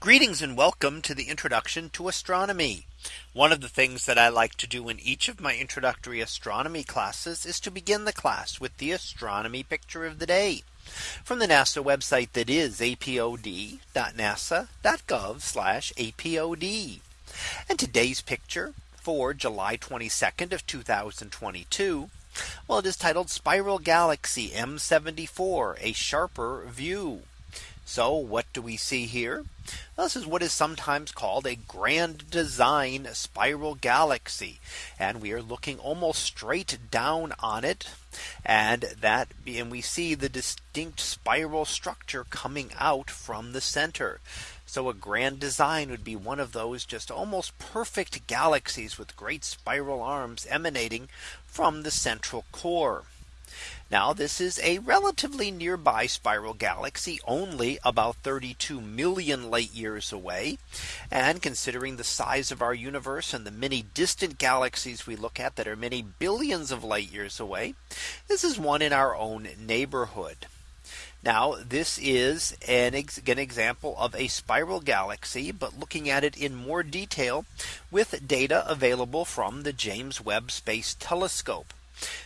Greetings and welcome to the introduction to astronomy. One of the things that I like to do in each of my introductory astronomy classes is to begin the class with the astronomy picture of the day from the NASA website that is apod.nasa.gov apod. And today's picture for July 22nd of 2022. Well, it is titled Spiral Galaxy M74 a sharper view. So what do we see here? This is what is sometimes called a grand design spiral galaxy. And we are looking almost straight down on it. And that and we see the distinct spiral structure coming out from the center. So a grand design would be one of those just almost perfect galaxies with great spiral arms emanating from the central core. Now this is a relatively nearby spiral galaxy only about 32 million light years away. And considering the size of our universe and the many distant galaxies we look at that are many billions of light years away. This is one in our own neighborhood. Now this is an, ex an, example of a spiral galaxy, but looking at it in more detail with data available from the James Webb Space Telescope.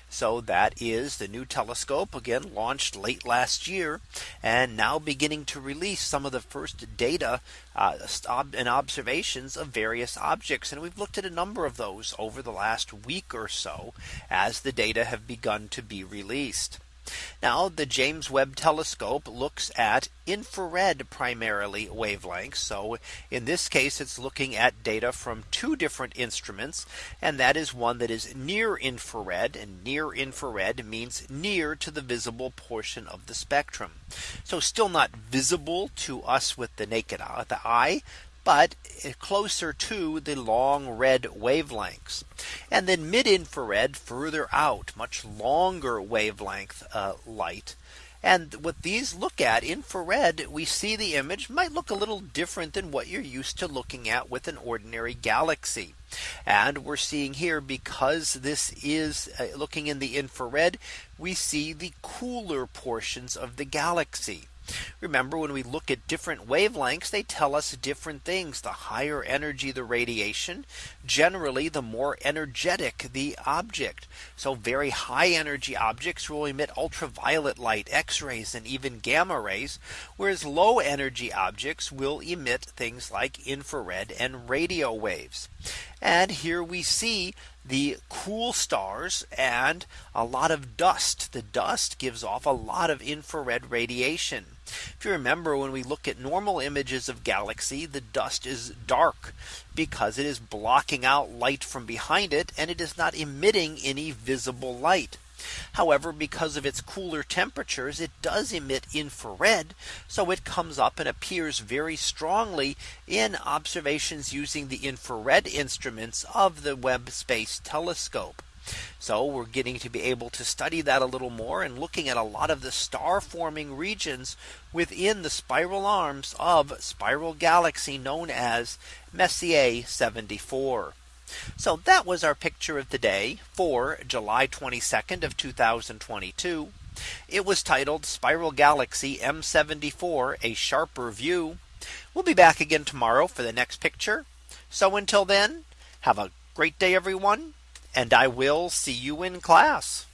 So that is the new telescope again launched late last year and now beginning to release some of the first data uh, and observations of various objects. And we've looked at a number of those over the last week or so as the data have begun to be released. Now the James Webb telescope looks at infrared primarily wavelengths. So in this case, it's looking at data from two different instruments. And that is one that is near infrared and near infrared means near to the visible portion of the spectrum. So still not visible to us with the naked eye, the eye, but closer to the long red wavelengths. And then mid infrared further out much longer wavelength uh, light. And what these look at infrared, we see the image might look a little different than what you're used to looking at with an ordinary galaxy. And we're seeing here because this is uh, looking in the infrared, we see the cooler portions of the galaxy. Remember when we look at different wavelengths, they tell us different things. The higher energy the radiation, generally the more energetic the object. So very high energy objects will emit ultraviolet light, X rays, and even gamma rays, whereas low energy objects will emit things like infrared and radio waves. And here we see the cool stars and a lot of dust. The dust gives off a lot of infrared radiation. If you remember when we look at normal images of galaxy, the dust is dark because it is blocking out light from behind it and it is not emitting any visible light. However, because of its cooler temperatures, it does emit infrared. So it comes up and appears very strongly in observations using the infrared instruments of the Webb Space Telescope. So we're getting to be able to study that a little more and looking at a lot of the star forming regions within the spiral arms of spiral galaxy known as Messier 74. So that was our picture of the day for July 22nd of 2022. It was titled Spiral Galaxy M74 a sharper view. We'll be back again tomorrow for the next picture. So until then, have a great day, everyone. And I will see you in class.